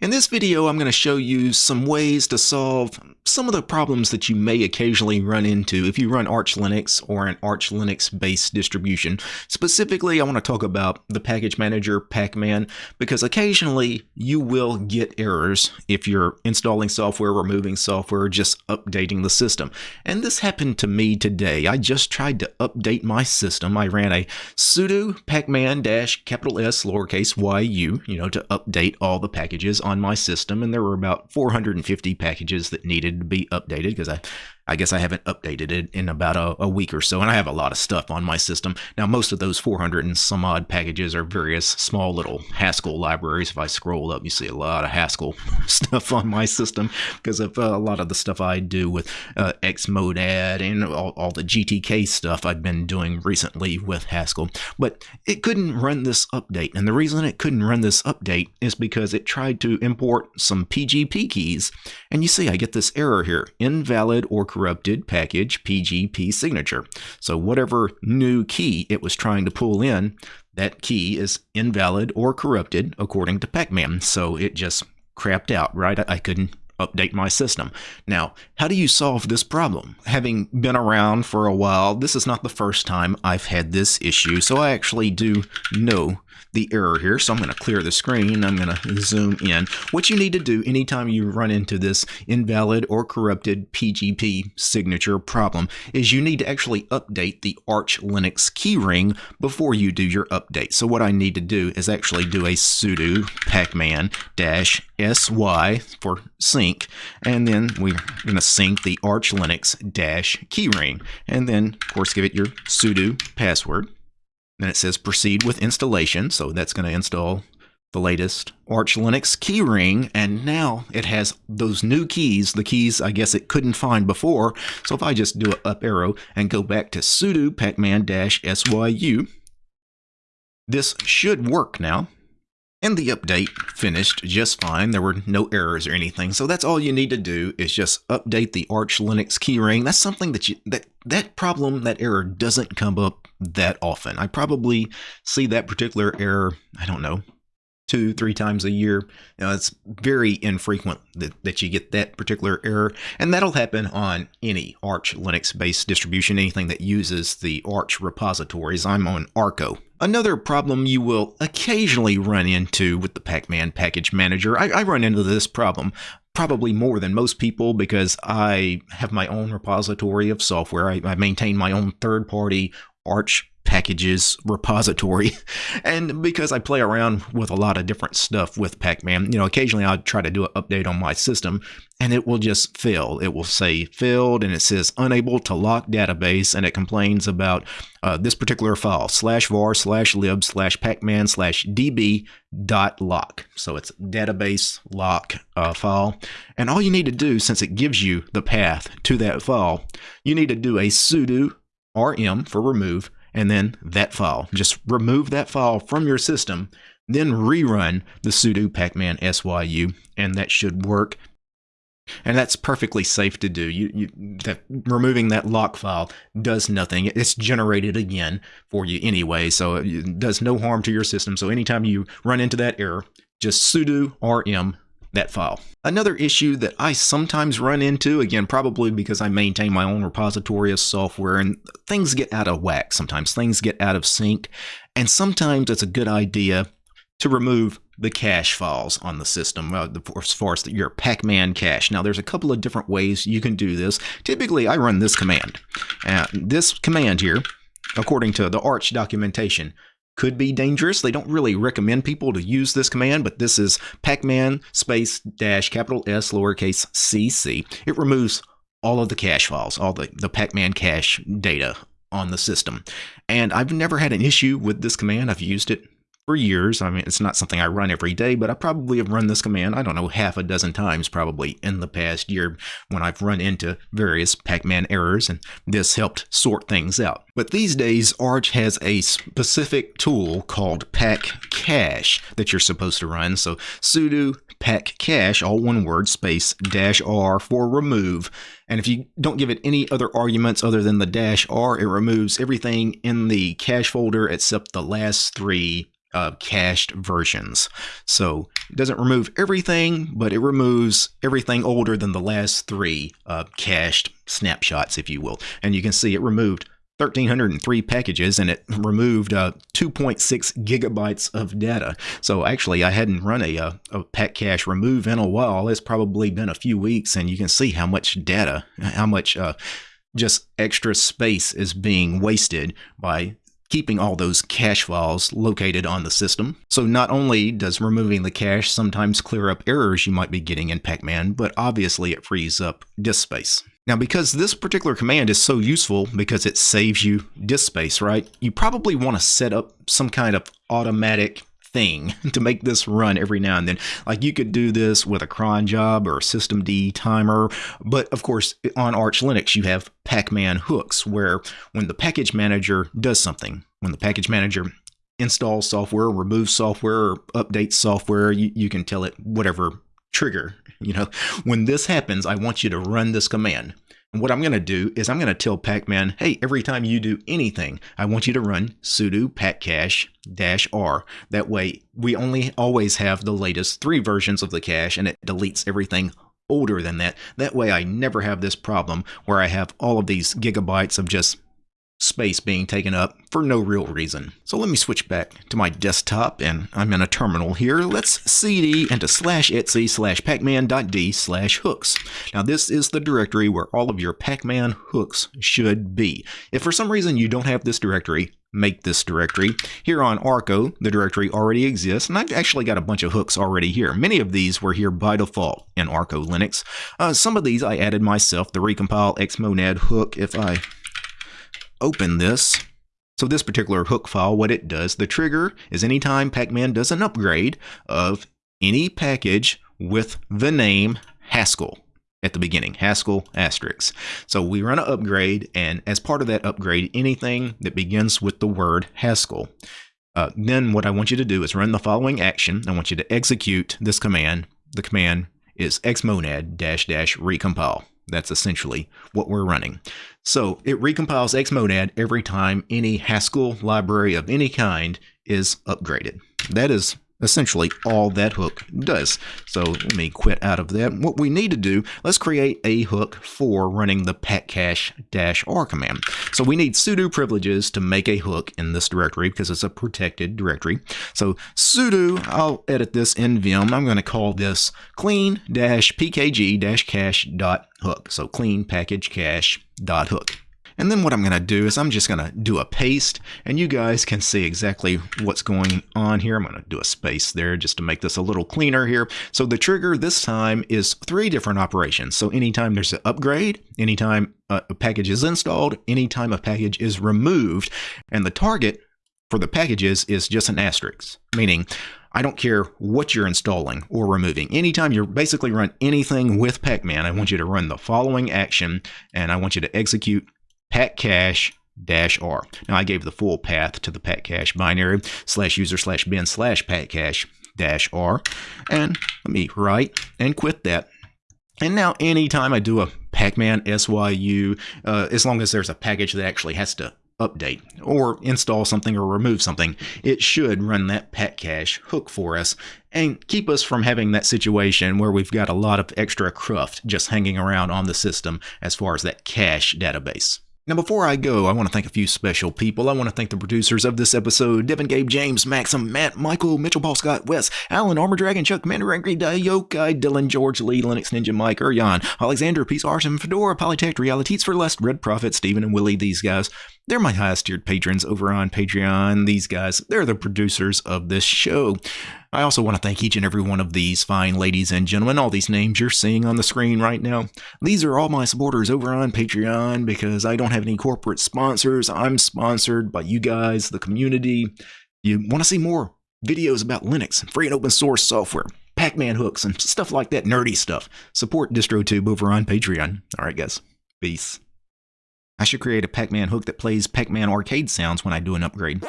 In this video, I'm going to show you some ways to solve some of the problems that you may occasionally run into if you run Arch Linux or an Arch Linux based distribution. Specifically, I want to talk about the package manager Pacman because occasionally you will get errors if you're installing software, removing software, just updating the system. And this happened to me today. I just tried to update my system. I ran a sudo pacman-capital S lowercase yu, you know, to update all the packages on my system. And there were about 450 packages that needed to be updated because I I guess I haven't updated it in about a, a, week or so, and I have a lot of stuff on my system. Now, most of those 400 and some odd packages are various small little Haskell libraries. If I scroll up, you see a lot of Haskell stuff on my system because of uh, a lot of the stuff I do with uh, xmonad and all, all the GTK stuff I've been doing recently with Haskell. But it couldn't run this update, and the reason it couldn't run this update is because it tried to import some PGP keys, and you see I get this error here, invalid or corrupted package PGP signature. So whatever new key it was trying to pull in, that key is invalid or corrupted according to Pacman. So it just crapped out, right? I couldn't update my system. Now, how do you solve this problem? Having been around for a while, this is not the first time I've had this issue, so I actually do know the error here. So I'm going to clear the screen. I'm going to zoom in. What you need to do anytime you run into this invalid or corrupted PGP signature problem is you need to actually update the Arch Linux keyring before you do your update. So what I need to do is actually do a sudo pacman dash sy for sync, and then we're going to sync the Arch Linux dash keyring, and then of course give it your sudo password. Then it says proceed with installation. So that's going to install the latest Arch Linux keyring. And now it has those new keys, the keys I guess it couldn't find before. So if I just do an up arrow and go back to sudo pacman-syu, this should work now. And the update finished just fine. There were no errors or anything. So that's all you need to do is just update the Arch Linux keyring. That's something that you that that problem, that error doesn't come up that often. I probably see that particular error, I don't know, two, three times a year. Know, it's very infrequent that, that you get that particular error. And that'll happen on any Arch Linux-based distribution, anything that uses the Arch repositories. I'm on Arco. Another problem you will occasionally run into with the Pacman package manager, I, I run into this problem probably more than most people because I have my own repository of software. I, I maintain my own third-party Arch packages repository. And because I play around with a lot of different stuff with Pacman, you know, occasionally I'll try to do an update on my system and it will just fail. It will say failed and it says unable to lock database and it complains about uh, this particular file slash var slash lib slash pacman slash db dot lock. So it's database lock uh, file. And all you need to do, since it gives you the path to that file, you need to do a sudo rm for remove and then that file. Just remove that file from your system, then rerun the sudo pacman syu, and that should work. And that's perfectly safe to do. You, you, that, removing that lock file does nothing. It's generated again for you anyway, so it does no harm to your system. So anytime you run into that error, just sudo rm that file. Another issue that I sometimes run into, again, probably because I maintain my own repository of software and things get out of whack sometimes, things get out of sync, and sometimes it's a good idea to remove the cache files on the system uh, as far as your pacman cache. Now there's a couple of different ways you can do this. Typically I run this command. Uh, this command here, according to the Arch documentation, could be dangerous. They don't really recommend people to use this command, but this is pacman space dash capital S lowercase cc. It removes all of the cache files, all the, the pacman cache data on the system. And I've never had an issue with this command. I've used it for years. I mean, it's not something I run every day, but I probably have run this command, I don't know, half a dozen times probably in the past year when I've run into various Pacman errors, and this helped sort things out. But these days, Arch has a specific tool called paccache that you're supposed to run. So sudo paccache, all one word, space dash r for remove. And if you don't give it any other arguments other than the dash r, it removes everything in the cache folder except the last three uh, cached versions. So it doesn't remove everything, but it removes everything older than the last three uh, cached snapshots, if you will. And you can see it removed 1,303 packages and it removed uh, 2.6 gigabytes of data. So actually, I hadn't run a, a, uh, a paccache remove in a while. It's probably been a few weeks, and you can see how much data, how much uh, just extra space is being wasted by keeping all those cache files located on the system. So not only does removing the cache sometimes clear up errors you might be getting in Pacman, but obviously it frees up disk space. Now, because this particular command is so useful because it saves you disk space, right? You probably want to set up some kind of automatic thing to make this run every now and then. Like you could do this with a cron job or a systemd timer, but of course on Arch Linux you have Pacman hooks where when the package manager does something, when the package manager installs software, removes software, or updates software, you, you can tell it whatever trigger. You know, when this happens, I want you to run this command. And what I'm going to do is I'm going to tell Pacman, hey, every time you do anything, I want you to run sudo paccache r. That way, we only always have the latest three versions of the cache and it deletes everything older than that. That way, I never have this problem where I have all of these gigabytes of just space being taken up for no real reason. So let me switch back to my desktop and I'm in a terminal here. Let's cd into slash etsy slash pacman.d slash hooks. Now this is the directory where all of your Pacman hooks should be. If for some reason you don't have this directory, make this directory. Here on Arco, the directory already exists, and I've actually got a bunch of hooks already here. Many of these were here by default in Arco Linux. Uh, some of these I added myself, the recompile xmonad hook. If I open this. So this particular hook file, what it does, the trigger is anytime Pacman does an upgrade of any package with the name Haskell at the beginning, Haskell asterisk. So we run an upgrade, and as part of that upgrade, anything that begins with the word Haskell. Uh, then what I want you to do is run the following action. I want you to execute this command. The command is xmonad dash dash recompile. That's essentially what we're running. So it recompiles xmonad every time any Haskell library of any kind is upgraded. That is essentially all that hook does. So let me quit out of that. What we need to do, let's create a hook for running the paccache-r command. So we need sudo privileges to make a hook in this directory because it's a protected directory. So sudo, I'll edit this in vim. I'm going to call this clean-pkg-cache.hook. So clean package cache.hook. And then what I'm going to do is I'm just going to do a paste and you guys can see exactly what's going on here. I'm going to do a space there just to make this a little cleaner here. So the trigger this time is three different operations. So anytime there's an upgrade, anytime a package is installed, anytime a package is removed, and the target for the packages is just an asterisk, meaning I don't care what you're installing or removing. Anytime you basically run anything with Pacman, I want you to run the following action and I want you to execute paccache dash r. Now I gave the full path to the paccache binary slash user slash bin slash paccache dash r. And let me write and quit that. And now anytime I do a pacman syu, uh, as long as there's a package that actually has to update or install something or remove something, it should run that paccache hook for us and keep us from having that situation where we've got a lot of extra cruft just hanging around on the system as far as that cache database. Now, before I go, I want to thank a few special people. I want to thank the producers of this episode Devin, Gabe, James, Maxim, Matt, Michael, Mitchell, Paul, Scott, Wes, Alan, Armor Dragon, Chuck, Commander, Angry, Yokai, Dylan, George, Lee, Linux Ninja, Mike, Urian, Alexander, Peace, Artem, Fedora, Polytech, Realities for Less, Red Prophet, Stephen, and Willie. These guys, they're my highest tiered patrons over on Patreon. These guys, they're the producers of this show. I also want to thank each and every one of these fine ladies and gentlemen, all these names you're seeing on the screen right now. These are all my supporters over on Patreon because I don't have any corporate sponsors. I'm sponsored by you guys, the community. You want to see more videos about Linux, free and open source software, Pacman hooks, and stuff like that nerdy stuff. Support DistroTube over on Patreon. All right, guys. Peace. I should create a Pac-Man hook that plays Pac-Man arcade sounds when I do an upgrade.